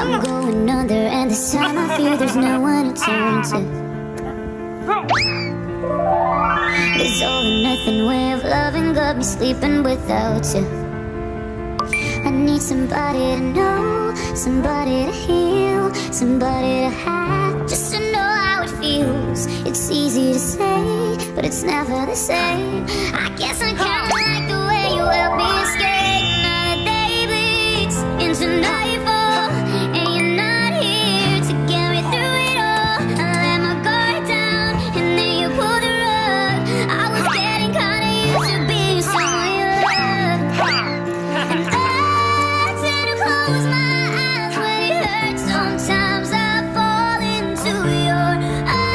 I'm going under, and this time I fear there's no one to turn to. This all or nothing way of loving got me sleeping without you. I need somebody to know, somebody to heal, somebody to have, just to know how it feels. It's easy to say, but it's never the same. I guess I kinda like the way you help me escape. The day bleeds into nightfall. we are.